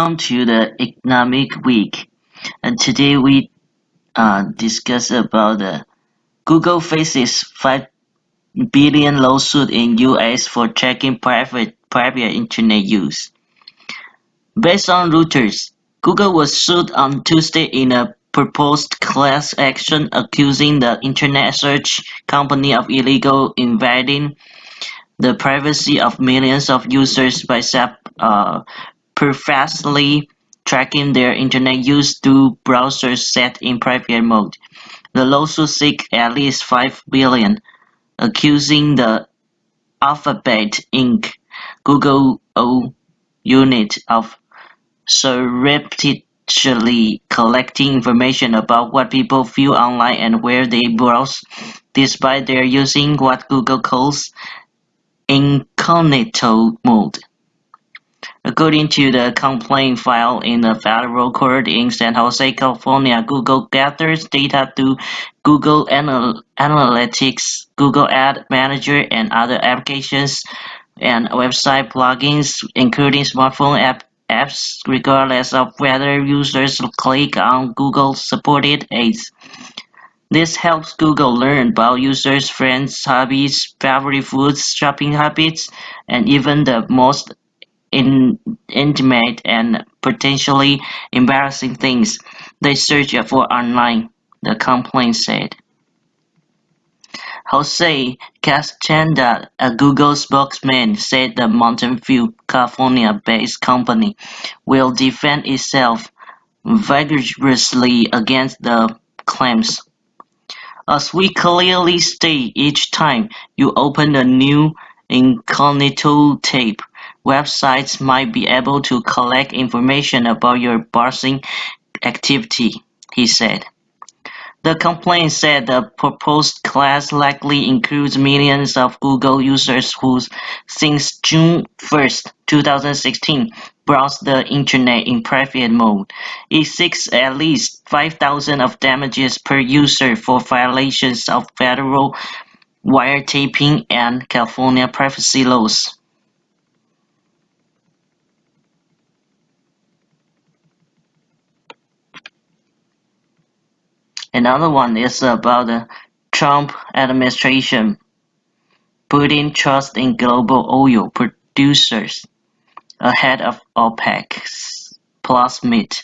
Welcome to the Economic Week, and today we uh, discuss about the Google faces 5 billion lawsuit in US for tracking private private internet use. Based on Reuters, Google was sued on Tuesday in a proposed class action accusing the internet search company of illegal invading the privacy of millions of users by uh, perversely tracking their internet use through browsers set in private mode. The lawsuit seeks at least 5 billion, accusing the Alphabet Inc. Google O unit of surreptitiously collecting information about what people view online and where they browse, despite their using what Google calls incognito mode. According to the complaint filed in the federal court in San Jose, California, Google gathers data through Google Anal Analytics, Google Ad Manager, and other applications and website plugins, including smartphone app apps, regardless of whether users click on Google-supported ads. This helps Google learn about users' friends, hobbies, favorite foods, shopping habits, and even the most intimate and potentially embarrassing things they search for online, the complaint said. Jose Castaneda, a Google spokesman, said the Mountain View, California-based company will defend itself vigorously against the claims. As we clearly state each time you open a new incognito tab, Websites might be able to collect information about your browsing activity, he said. The complaint said the proposed class likely includes millions of Google users who, since June 1, 2016, browsed the internet in private mode. It seeks at least 5,000 of damages per user for violations of federal wiretapping and California privacy laws. Another one is about the Trump administration putting trust in global oil producers ahead of OPEC plus meet.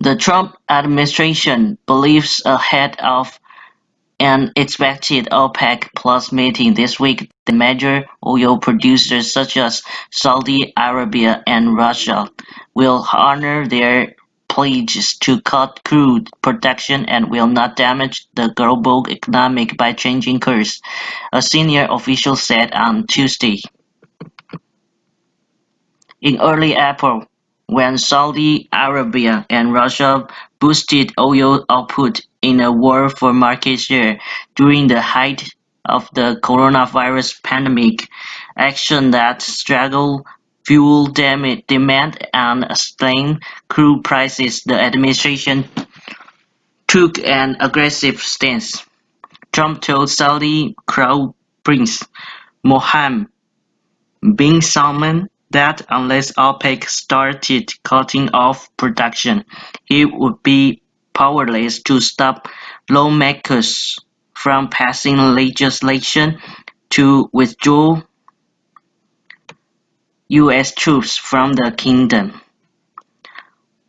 The Trump administration believes ahead of an expected OPEC Plus meeting this week the major oil producers such as Saudi Arabia and Russia will honor their pledges to cut crude production and will not damage the global economy by changing course, a senior official said on Tuesday. In early April, when Saudi Arabia and Russia boosted oil output in a war for market share during the height of the coronavirus pandemic, action that struggled fuel demand and sustained crude prices, the administration took an aggressive stance. Trump told Saudi Crown Prince Mohammed bin Salman that unless OPEC started cutting off production, it would be powerless to stop lawmakers from passing legislation to withdraw U.S. troops from the kingdom.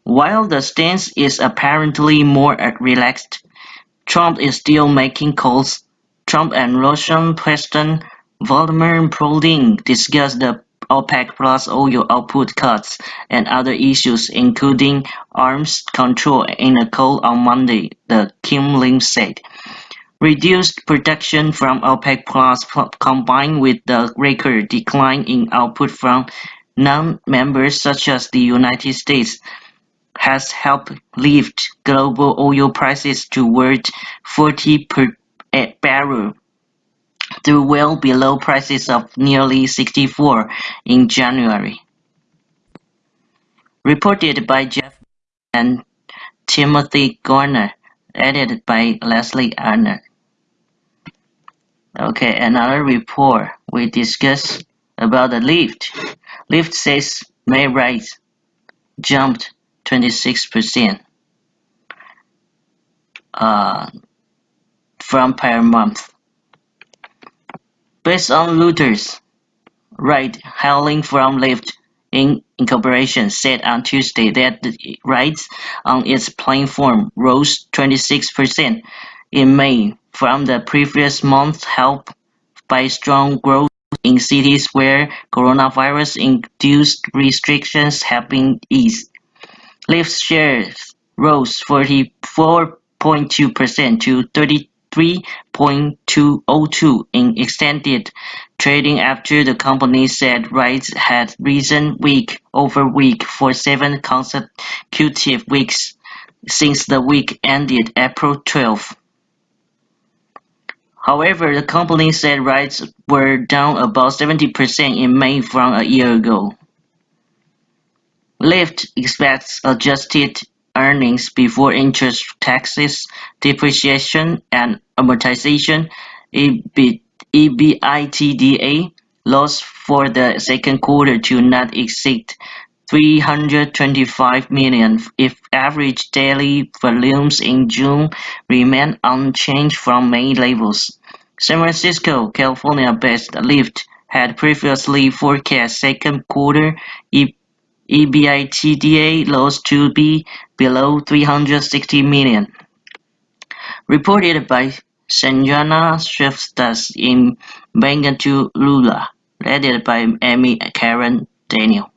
While the stance is apparently more relaxed, Trump is still making calls. Trump and Russian President Vladimir Putin discussed the OPEC Plus oil output cuts and other issues including arms control in a call on Monday, the Kremlin said. Reduced production from OPEC Plus combined with the record decline in output from non-members such as the United States has helped lift global oil prices toward 40 per barrel to well below prices of nearly 64 in January. Reported by Jeff and Timothy Gardner, edited by Leslie Arnold. Okay, another report we discuss about the Lyft. Lyft says May rates jumped 26% uh, from per month. Based on Reuters, ride hailing from Lyft Inc. Incorporation said on Tuesday that the rides on its platform rose 26% in May from the previous month helped by strong growth in cities where coronavirus-induced restrictions have been eased. Lyft's shares rose 44.2% to 33.202 in extended trading after the company said rides had risen week over week for seven consecutive weeks since the week ended April 12. However, the company said rides were down about 70% in May from a year ago. Lyft expects adjusted earnings before interest, taxes, depreciation, and amortization (EBITDA) loss for the second quarter to not exceed 325 million if average daily volumes in June remain unchanged from May levels. San Francisco, California-based Lyft had previously forecast second quarter EBITDA loss to be below 360 million. Reported by Sanjana Shrestha in Bengaluru, led by Amy Caren Daniel.